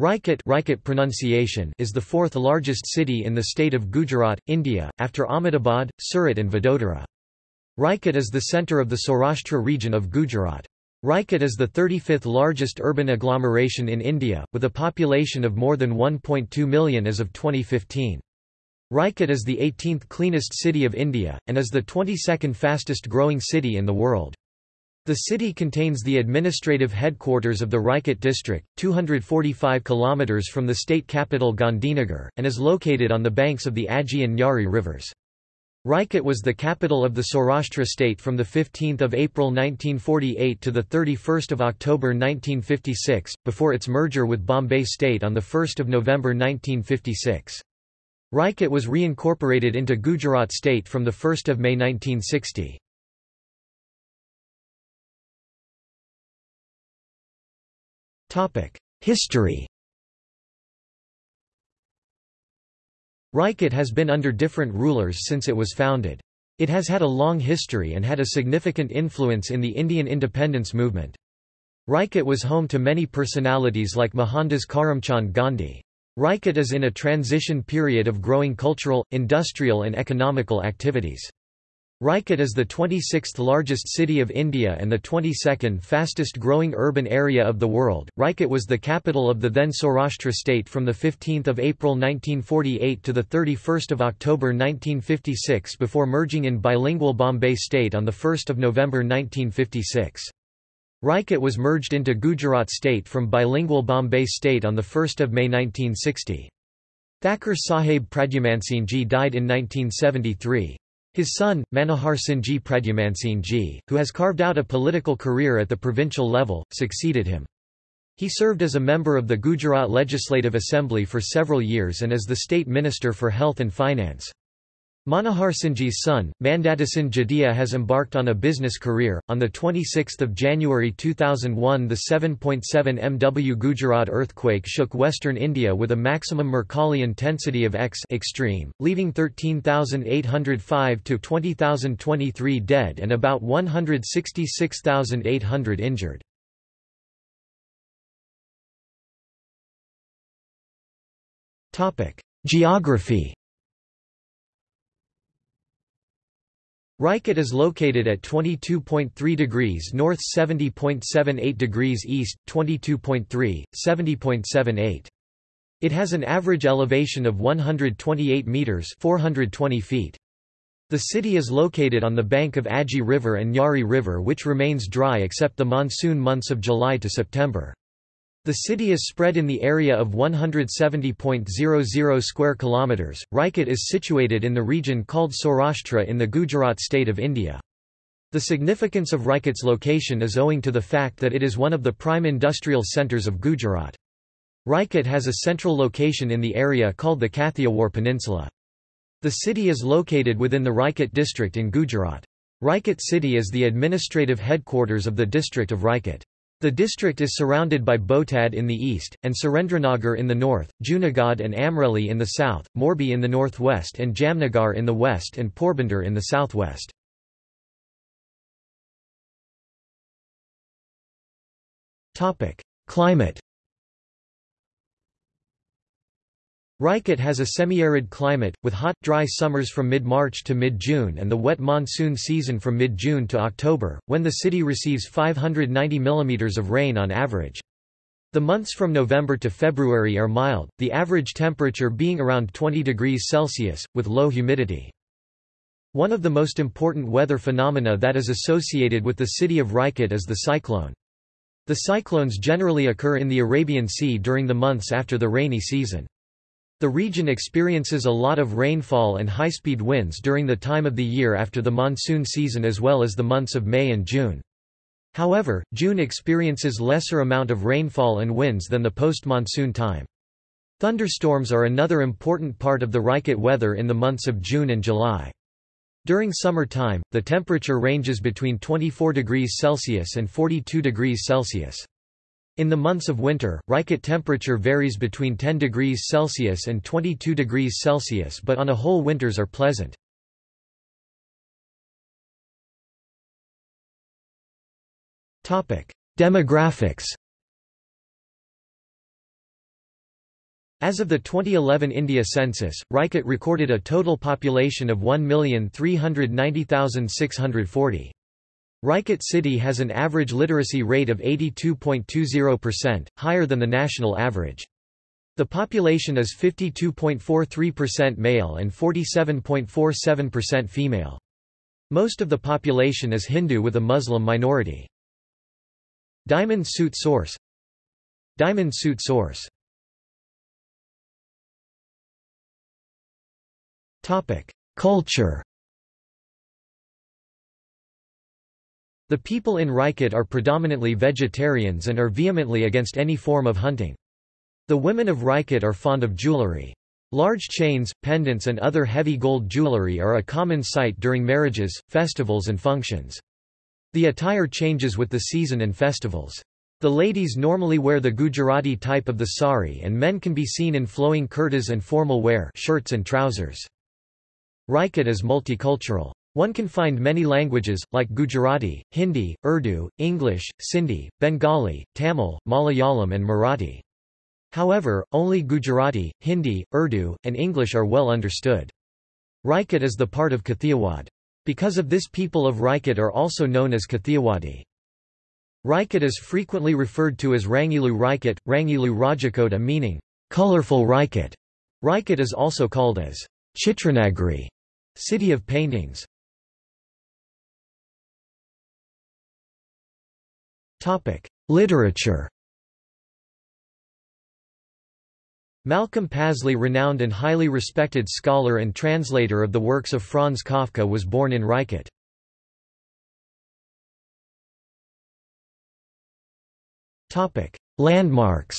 Rajkot, Rajkot pronunciation is the fourth largest city in the state of Gujarat, India, after Ahmedabad, Surat and Vadodara. Rajkot is the centre of the Saurashtra region of Gujarat. Rajkot is the 35th largest urban agglomeration in India, with a population of more than 1.2 million as of 2015. Rajkot is the 18th cleanest city of India, and is the 22nd fastest growing city in the world. The city contains the administrative headquarters of the Rajkot district, 245 km from the state capital Gandhinagar, and is located on the banks of the Aji and Nyari rivers. Rajkot was the capital of the Saurashtra state from 15 April 1948 to 31 October 1956, before its merger with Bombay state on 1 November 1956. Rajkot was reincorporated into Gujarat state from 1 May 1960. History Rajkot has been under different rulers since it was founded. It has had a long history and had a significant influence in the Indian independence movement. Rajkot was home to many personalities like Mohandas Karamchand Gandhi. Rajkot is in a transition period of growing cultural, industrial and economical activities. Rajkot is the 26th largest city of India and the 22nd fastest growing urban area of the world. Rajkot was the capital of the then Saurashtra state from 15 April 1948 to 31 October 1956 before merging in bilingual Bombay state on 1 November 1956. Rajkot was merged into Gujarat state from bilingual Bombay state on 1 May 1960. Thakur Sahib Pradyumansingji died in 1973. His son, Manohar Singhji Pradyumansingji, who has carved out a political career at the provincial level, succeeded him. He served as a member of the Gujarat Legislative Assembly for several years and as the State Minister for Health and Finance. Manohar Singhji's son, Mandhatasinh Jadeja has embarked on a business career. On the 26th of January 2001, the 7.7 MW Gujarat earthquake shook western India with a maximum Mercalli intensity of X extreme, leaving 13,805 to 20,023 dead and about 166,800 injured. Geography Rajkot is located at 22.3 degrees north 70.78 degrees east, 22.3, 70.78. It has an average elevation of 128 metres 420 feet. The city is located on the bank of Aji River and Nyari River which remains dry except the monsoon months of July to September. The city is spread in the area of 170.00 square kilometers. Rajkot is situated in the region called Saurashtra in the Gujarat state of India. The significance of Rajkot's location is owing to the fact that it is one of the prime industrial centres of Gujarat. Rajkot has a central location in the area called the Kathiawar Peninsula. The city is located within the Rajkot district in Gujarat. Rajkot city is the administrative headquarters of the district of Rajkot. The district is surrounded by Botad in the east, and Surendranagar in the north, Junagadh and Amreli in the south, Morbi in the northwest and Jamnagar in the west and Porbandar in the southwest. Climate Rajkot has a semi-arid climate, with hot, dry summers from mid-March to mid-June and the wet monsoon season from mid-June to October, when the city receives 590 mm of rain on average. The months from November to February are mild, the average temperature being around 20 degrees Celsius, with low humidity. One of the most important weather phenomena that is associated with the city of Rajkot is the cyclone. The cyclones generally occur in the Arabian Sea during the months after the rainy season. The region experiences a lot of rainfall and high-speed winds during the time of the year after the monsoon season as well as the months of May and June. However, June experiences lesser amount of rainfall and winds than the post-monsoon time. Thunderstorms are another important part of the Rajkot weather in the months of June and July. During summer time, the temperature ranges between 24 degrees Celsius and 42 degrees Celsius. In the months of winter, Rajkot temperature varies between 10 degrees Celsius and 22 degrees Celsius but on a whole winters are pleasant. Demographics As of the 2011 India census, Rajkot recorded a total population of 1,390,640. Rajkot city has an average literacy rate of 82.20%, higher than the national average. The population is 52.43% male and 47.47% female. Most of the population is Hindu with a Muslim minority. Diamond suit source Diamond suit source Culture The people in Rajkot are predominantly vegetarians and are vehemently against any form of hunting. The women of Rajkot are fond of jewellery. Large chains, pendants and other heavy gold jewellery are a common sight during marriages, festivals and functions. The attire changes with the season and festivals. The ladies normally wear the Gujarati type of the sari and men can be seen in flowing kurtas and formal wear shirts and trousers. Rajkot is multicultural. One can find many languages, like Gujarati, Hindi, Urdu, English, Sindhi, Bengali, Tamil, Malayalam and Marathi. However, only Gujarati, Hindi, Urdu, and English are well understood. Rajkot is the part of Kathiawad. Because of this people of Rajkot are also known as Kathiawadi. Rajkot is frequently referred to as Rangilu Rajkot, Rangilu Rajakota meaning, colorful Rajkot. Rajkot is also called as Chitranagri, city of paintings. Literature Malcolm Pasley renowned and highly respected scholar and translator of the works of Franz Kafka was born in Rajkot. Landmarks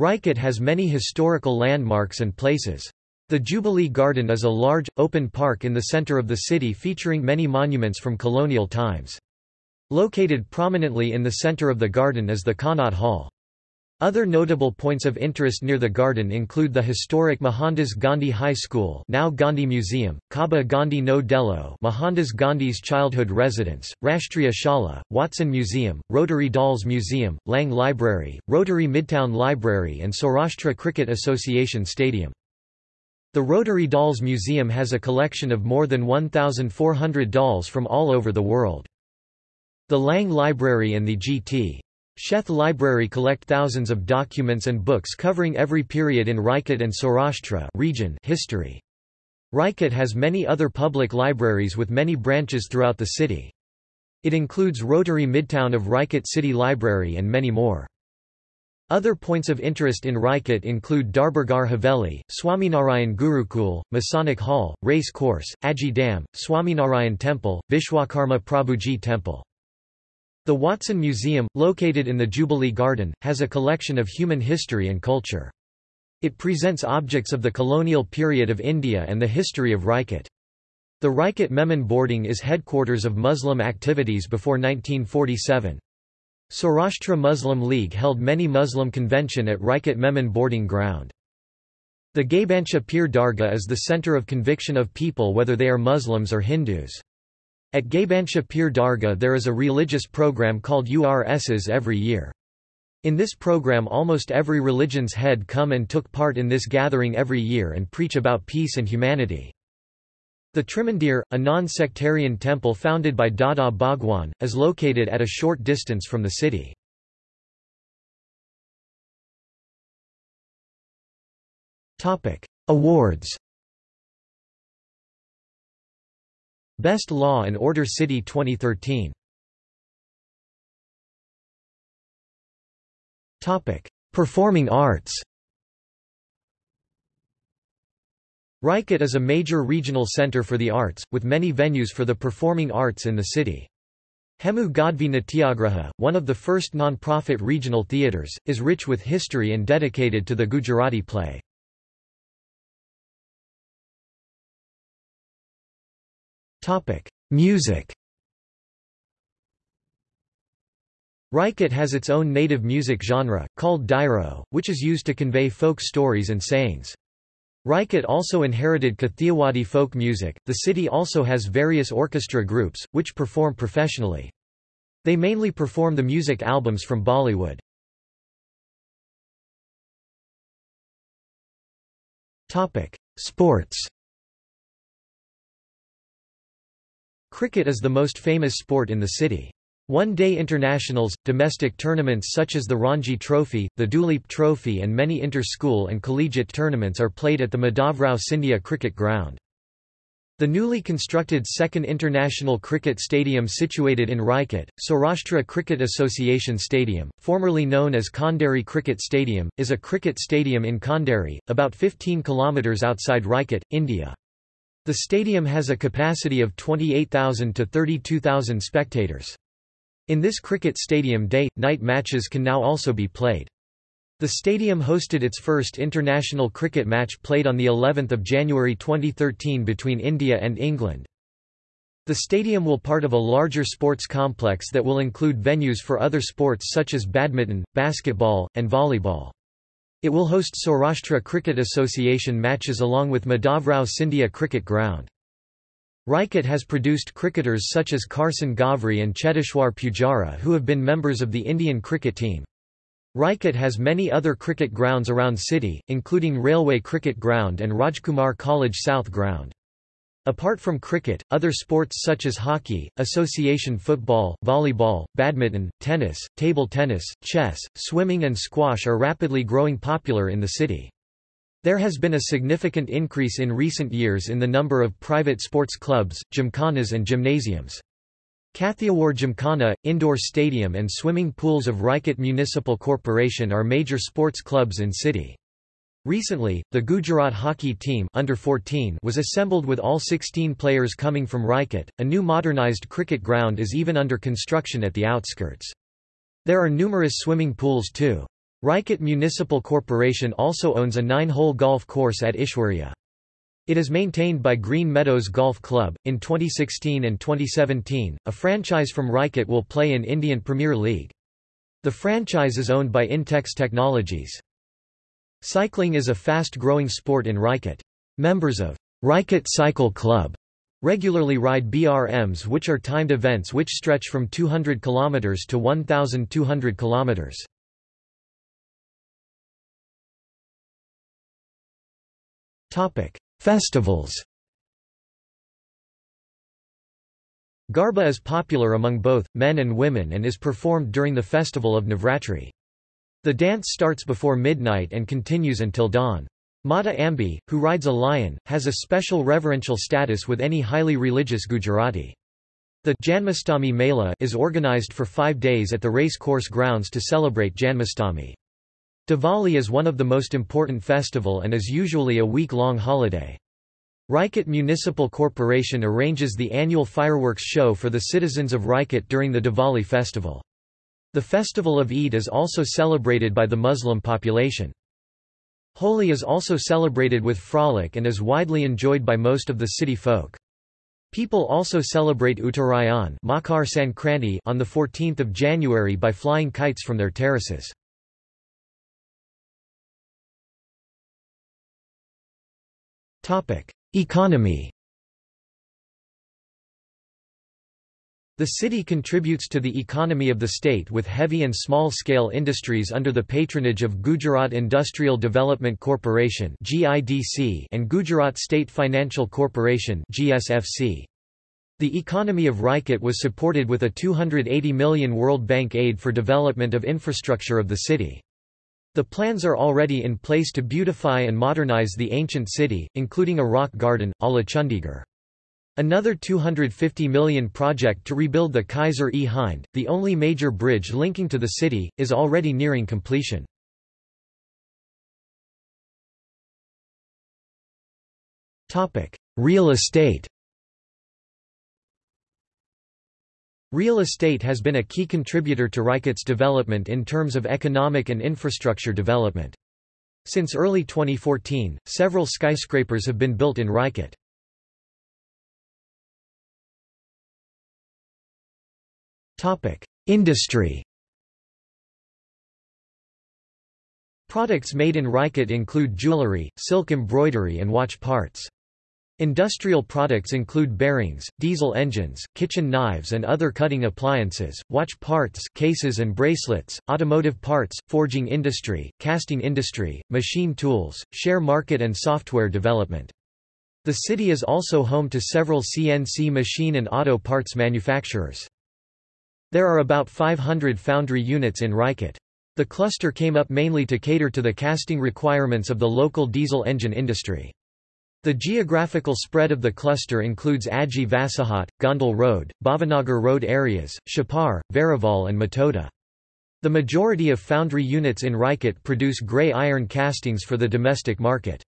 Rajkot has many historical landmarks and places. The Jubilee Garden is a large, open park in the center of the city featuring many monuments from colonial times. Located prominently in the center of the garden is the Connaught Hall. Other notable points of interest near the garden include the historic Mohandas Gandhi High School now Gandhi Museum, Kabha Gandhi No Dello Mohandas Gandhi's childhood residence, Rashtriya Shala, Watson Museum, Rotary Dolls Museum, Lang Library, Rotary Midtown Library and Saurashtra Cricket Association Stadium. The Rotary Dolls Museum has a collection of more than 1,400 dolls from all over the world. The Lang Library and the G.T. Sheth Library collect thousands of documents and books covering every period in Rajkot and Saurashtra region history. Rajkot has many other public libraries with many branches throughout the city. It includes Rotary Midtown of Rajkot City Library and many more. Other points of interest in Rajkot include Darbargarh Haveli, Swaminarayan Gurukul, Masonic Hall, Race Course, Aji Dam, Swaminarayan Temple, Vishwakarma Prabhuji Temple. The Watson Museum, located in the Jubilee Garden, has a collection of human history and culture. It presents objects of the colonial period of India and the history of Rajkot. The Rajkot Memon boarding is headquarters of Muslim activities before 1947. Saurashtra Muslim League held many Muslim convention at Rajkot Memon boarding ground. The Gabancha Peer Dargah is the center of conviction of people whether they are Muslims or Hindus. At Gabancha Peer Dargah there is a religious program called URSs every year. In this program almost every religion's head come and took part in this gathering every year and preach about peace and humanity. The Trimandir, a non-sectarian temple founded by Dada Bhagwan, is located at a short distance from the city. Awards Best Law and Order City 2013 Topic: Performing Arts. Rajkot is a major regional center for the arts, with many venues for the performing arts in the city. Hemu Gadvi Natyagraha, one of the first non-profit regional theatres, is rich with history and dedicated to the Gujarati play. Music. Rajkot has its own native music genre, called dairo, which is used to convey folk stories and sayings. Rajkot also inherited Kathiawadi folk music. The city also has various orchestra groups, which perform professionally. They mainly perform the music albums from Bollywood. Sports Cricket is the most famous sport in the city. One-day internationals, domestic tournaments such as the Ranji Trophy, the Duleep Trophy and many inter-school and collegiate tournaments are played at the Madhavrao Scindia Cricket Ground. The newly constructed second international cricket stadium situated in Rajkot, Saurashtra Cricket Association Stadium, formerly known as Khanderi Cricket Stadium, is a cricket stadium in Khanderi, about 15 km outside Rajkot, India. The stadium has a capacity of 28,000 to 32,000 spectators. In this cricket stadium day, night matches can now also be played. The stadium hosted its first international cricket match played on the 11th of January 2013 between India and England. The stadium will part of a larger sports complex that will include venues for other sports such as badminton, basketball, and volleyball. It will host Saurashtra Cricket Association matches along with Madhavrao Scindia Cricket Ground. Rajkot has produced cricketers such as Karsan Ghavri and Cheteshwar Pujara who have been members of the Indian cricket team. Rajkot has many other cricket grounds around city, including Railway Cricket Ground and Rajkumar College South Ground. Apart from cricket, other sports such as hockey, association football, volleyball, badminton, tennis, table tennis, chess, swimming and squash are rapidly growing popular in the city. There has been a significant increase in recent years in the number of private sports clubs, gymkhanas and gymnasiums. Kathiawar Gymkhana, indoor stadium and swimming pools of Rajkot Municipal Corporation are major sports clubs in city. Recently, the Gujarat hockey team under 14 was assembled with all 16 players coming from Rajkot. A new modernized cricket ground is even under construction at the outskirts. There are numerous swimming pools too. Rajkot Municipal Corporation also owns a nine-hole golf course at Ishwarya. It is maintained by Green Meadows Golf Club. In 2016 and 2017, a franchise from Rajkot will play in Indian Premier League. The franchise is owned by Intex Technologies. Cycling is a fast-growing sport in Rajkot. Members of Rajkot Cycle Club regularly ride BRMs which are timed events which stretch from 200 km to 1,200 km. Topic: Festivals. Garba is popular among both men and women and is performed during the festival of Navratri. The dance starts before midnight and continues until dawn. Mata Ambi, who rides a lion, has a special reverential status with any highly religious Gujarati. The Janmastami Mela is organized for five days at the race course grounds to celebrate Janmashtami. Diwali is one of the most important festival and is usually a week-long holiday. Rajkot Municipal Corporation arranges the annual fireworks show for the citizens of Rajkot during the Diwali festival. The festival of Eid is also celebrated by the Muslim population. Holi is also celebrated with frolic and is widely enjoyed by most of the city folk. People also celebrate Uttarayan on the 14th of January by flying kites from their terraces. Economy. The city contributes to the economy of the state with heavy and small-scale industries under the patronage of Gujarat Industrial Development Corporation and Gujarat State Financial Corporation The economy of Rajkot was supported with a 280 million World Bank aid for development of infrastructure of the city. The plans are already in place to beautify and modernize the ancient city, including a rock garden, a la Chandigarh. Another 250 million project to rebuild the Kaiser-e-Hind, the only major bridge linking to the city, is already nearing completion. Real estate Real estate has been a key contributor to Rajkot's development in terms of economic and infrastructure development. Since early 2014, several skyscrapers have been built in Rajkot. Industry Products made in Rajkot include jewellery, silk embroidery and watch parts. Industrial products include bearings, diesel engines, kitchen knives and other cutting appliances, watch parts cases and bracelets, automotive parts, forging industry, casting industry, machine tools, share market and software development. The city is also home to several CNC machine and auto parts manufacturers. There are about 500 foundry units in Rajkot. The cluster came up mainly to cater to the casting requirements of the local diesel engine industry. The geographical spread of the cluster includes Aji Vasahat, Gondal Road, Bhavanagar Road areas, Shapar, Veraval and Matoda. The majority of foundry units in Rajkot produce grey iron castings for the domestic market.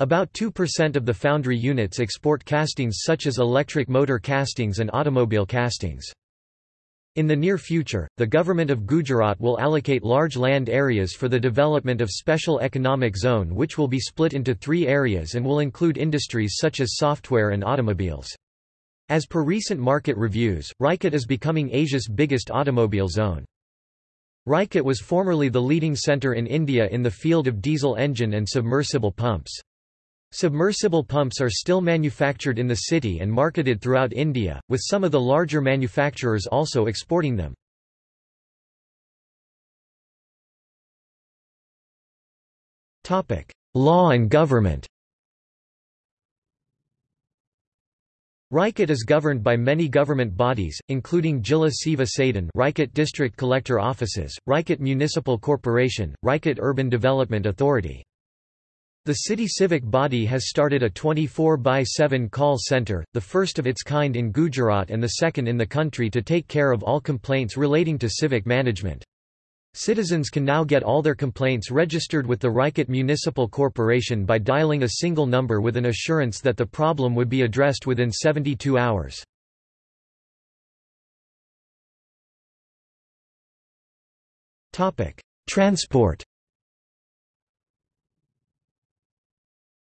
About 2% of the foundry units export castings such as electric motor castings and automobile castings. In the near future, the government of Gujarat will allocate large land areas for the development of Special Economic Zone which will be split into three areas and will include industries such as software and automobiles. As per recent market reviews, Rajkot is becoming Asia's biggest automobile zone. Rajkot was formerly the leading centre in India in the field of diesel engine and submersible pumps. Submersible pumps are still manufactured in the city and marketed throughout India, with some of the larger manufacturers also exporting them. Law and government Rajkot is governed by many government bodies, including Jilla Seva Sadan Rajkot District Collector Offices, Rajkot Municipal Corporation, Rajkot Urban Development Authority. The city civic body has started a 24 by 7 call centre, the first of its kind in Gujarat and the second in the country to take care of all complaints relating to civic management. Citizens can now get all their complaints registered with the Rajkot Municipal Corporation by dialing a single number with an assurance that the problem would be addressed within 72 hours. Transport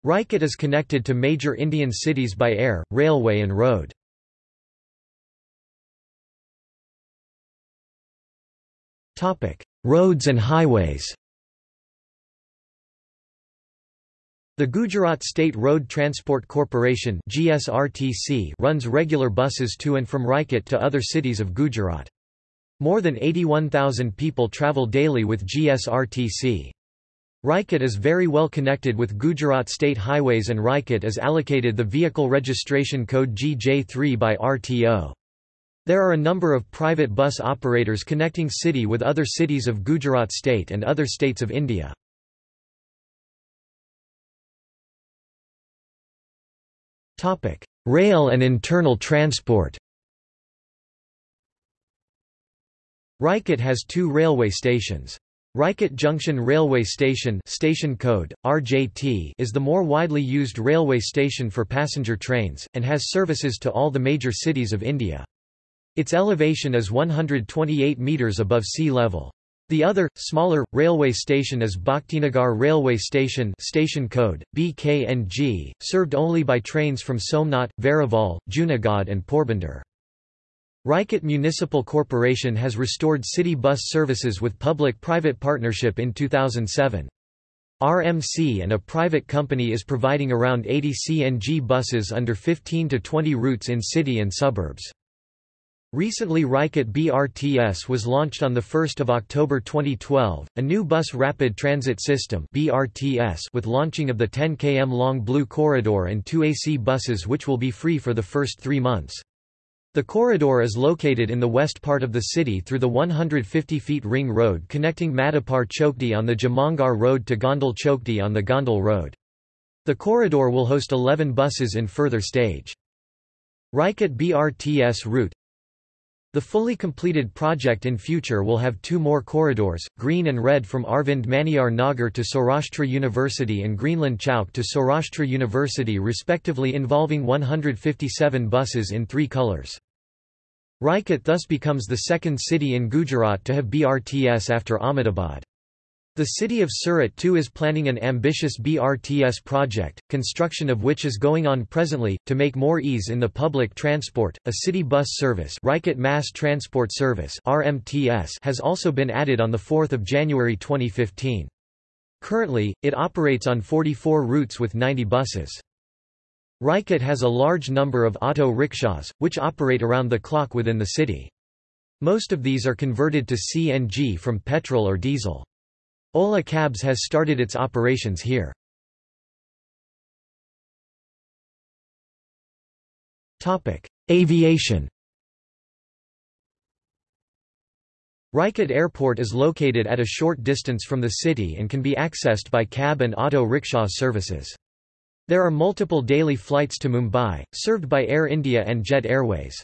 Rajkot is connected to major Indian cities by air, railway and road. Roads and highways The Gujarat State Road Transport Corporation GSRTC runs regular buses to and from Rajkot to other cities of Gujarat. More than 81,000 people travel daily with GSRTC. Rajkot is very well connected with Gujarat State Highways and Rajkot is allocated the vehicle registration code GJ3 by RTO. There are a number of private bus operators connecting city with other cities of Gujarat state and other states of India. Rail and internal transport Rajkot has two railway stations. Rajkot Junction Railway Station station code, RJT is the more widely used railway station for passenger trains, and has services to all the major cities of India. Its elevation is 128 metres above sea level. The other, smaller, railway station is Bhaktinagar Railway Station station code, BKNG, served only by trains from Somnath, Veraval, Junagadh and Porbandar. Rajkot Municipal Corporation has restored city bus services with public-private partnership in 2007. RMC and a private company is providing around 80 CNG buses under 15 to 20 routes in city and suburbs. Recently Rajkot BRTS was launched on 1 October 2012, a new bus rapid transit system BRTS with launching of the 10 km long Blue Corridor and two AC buses which will be free for the first three months. The corridor is located in the west part of the city through the 150 feet ring road connecting Madhapar Chokdi on the Jamnagar Road to Gondal Chokdi on the Gondal Road. The corridor will host 11 buses in further stage. Rajkot BRTS route The fully completed project in future will have two more corridors, green and red from Arvind Maniar Nagar to Saurashtra University and Greenland Chowk to Saurashtra University respectively involving 157 buses in three colours. Rajkot thus becomes the second city in Gujarat to have BRTS after Ahmedabad. The city of Surat too is planning an ambitious BRTS project, construction of which is going on presently, to make more ease in the public transport. A city bus service Rajkot Mass Transport Service RMTS has also been added on 4 January 2015. Currently, it operates on 44 routes with 90 buses. Rajkot has a large number of auto rickshaws, which operate around the clock within the city. Most of these are converted to CNG from petrol or diesel. Ola Cabs has started its operations here. Aviation Rajkot Airport is located at a short distance from the city and can be accessed by cab and auto rickshaw services. There are multiple daily flights to Mumbai, served by Air India and Jet Airways.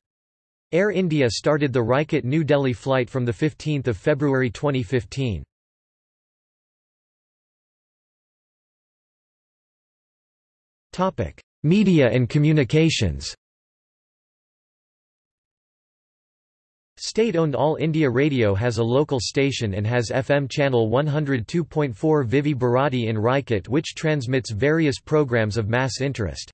Air India started the Rajkot New Delhi flight from 15 February 2015. Media and communications State-owned All India Radio has a local station and has FM channel 102.4 Vividh Bharati in Rajkot which transmits various programs of mass interest.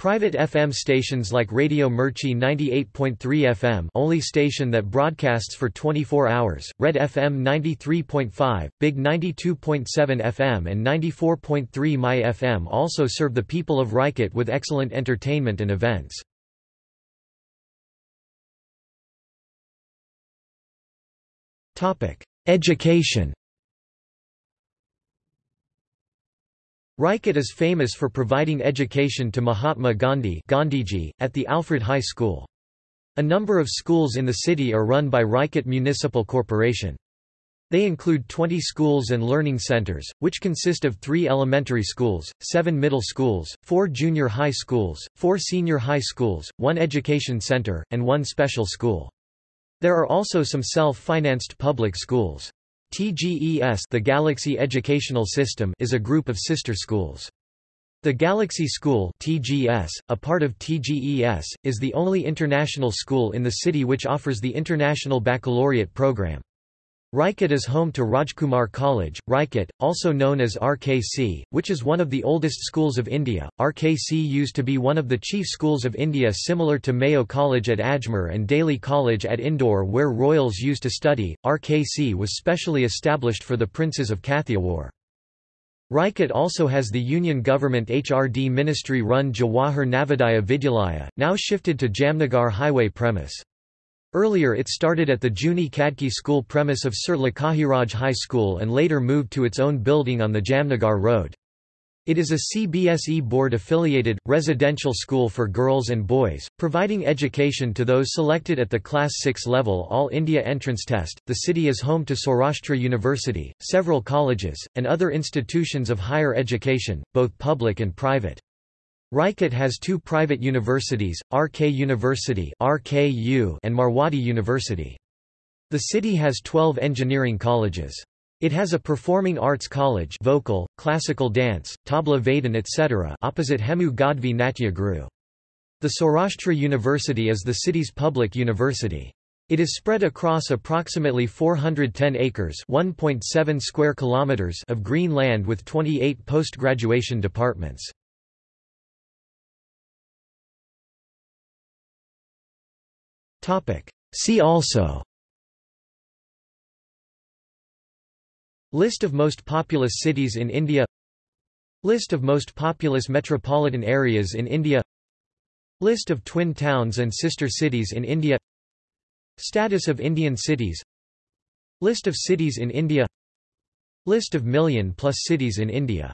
Private FM stations like Radio Mirchi 98.3 FM only station that broadcasts for 24 hours, Red FM 93.5, Big 92.7 FM and 94.3 My FM also serve the people of Rajkot with excellent entertainment and events. Education Rajkot is famous for providing education to Mahatma Gandhi Gandhiji, at the Alfred High School. A number of schools in the city are run by Rajkot Municipal Corporation. They include 20 schools and learning centers, which consist of three elementary schools, seven middle schools, four junior high schools, four senior high schools, one education center, and one special school. There are also some self-financed public schools. TGES the Galaxy Educational System is a group of sister schools. The Galaxy School TGS, a part of TGES, is the only international school in the city which offers the International Baccalaureate program. Rajkot is home to Rajkumar College, Rajkot, also known as RKC, which is one of the oldest schools of India. RKC used to be one of the chief schools of India similar to Mayo College at Ajmer and Daly College at Indore where royals used to study. RKC was specially established for the princes of Kathiawar. Rajkot also has the Union Government HRD ministry-run Jawahar Navodaya Vidyalaya, now shifted to Jamnagar Highway premise. Earlier it started at the Juni Kadki school premise of Sir Lakhajiraj High School and later moved to its own building on the Jamnagar Road. It is a CBSE board-affiliated, residential school for girls and boys, providing education to those selected at the Class 6 level All India entrance test. The city is home to Saurashtra University, several colleges, and other institutions of higher education, both public and private. Rajkot has two private universities, RK University RKU and Marwadi University. The city has 12 engineering colleges. It has a performing arts college vocal, classical dance, tabla vadan etc. opposite Hemu Gadvi Natya Guru. The Saurashtra University is the city's public university. It is spread across approximately 410 acres (1.7 square kilometers) of green land with 28 post-graduation departments. See also. List of most populous cities in India. List of most populous metropolitan areas in India. List of twin towns and sister cities in India. Status of Indian cities. List of cities in India. List of million-plus cities in India